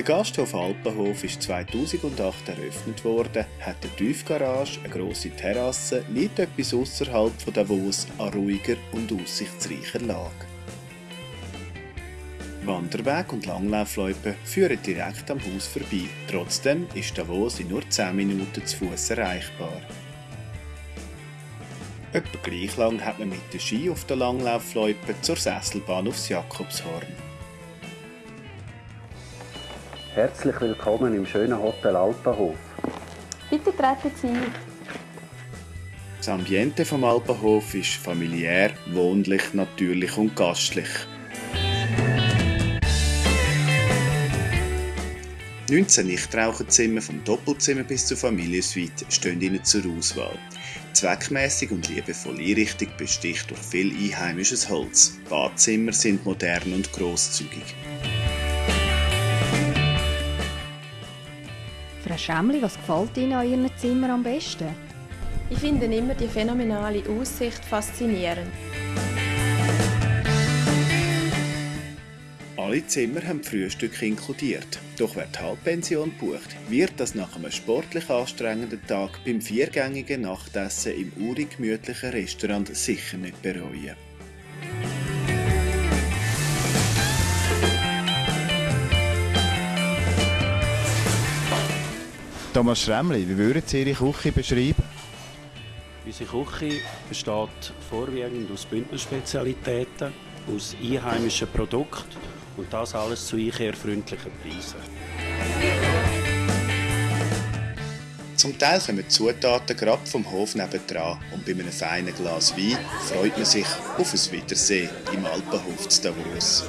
Der Gasthof Alpenhof ist 2008 eröffnet worden, hat eine Tiefgarage, eine grosse Terrasse, liegt etwas außerhalb von Davos an ruhiger und aussichtsreicher Lage. Wanderweg und Langlaufloipen führen direkt am Haus vorbei. Trotzdem ist Davos in nur 10 Minuten zu Fuß erreichbar. Etwa gleich lang hat man mit der Ski auf der Langlaufloipe zur Sesselbahn aufs Jakobshorn. Herzlich willkommen im schönen Hotel Alpenhof. Bitte treten Sie ein. Das Ambiente vom Alpenhof ist familiär, wohnlich, natürlich und gastlich. 19 Nichtraucherzimmer vom Doppelzimmer bis zur Familiensuite stehen Ihnen zur Auswahl. Zweckmäßig und liebevoll Einrichtung besticht durch viel einheimisches Holz. Badzimmer sind modern und großzügig. Frau Schämmli, was gefällt Ihnen an Ihren Zimmer am besten? Ich finde immer die phänomenale Aussicht faszinierend. Alle Zimmer haben Frühstück inkludiert. Doch wer die Halbpension bucht, wird das nach einem sportlich anstrengenden Tag beim viergängigen Nachtessen im urig gemütlichen Restaurant sicher nicht bereuen. Thomas Schremli, wie würden Sie Ihre Küche beschreiben? Unsere Küche besteht vorwiegend aus Bündnerspezialitäten, aus einheimischen Produkten und das alles zu einkehrfreundlichen Preisen. Zum Teil kommen die Zutaten gerade vom Hof nebendran und bei einem feinen Glas Wein freut man sich auf ein Wiedersehen im Alpenhof zu Davos.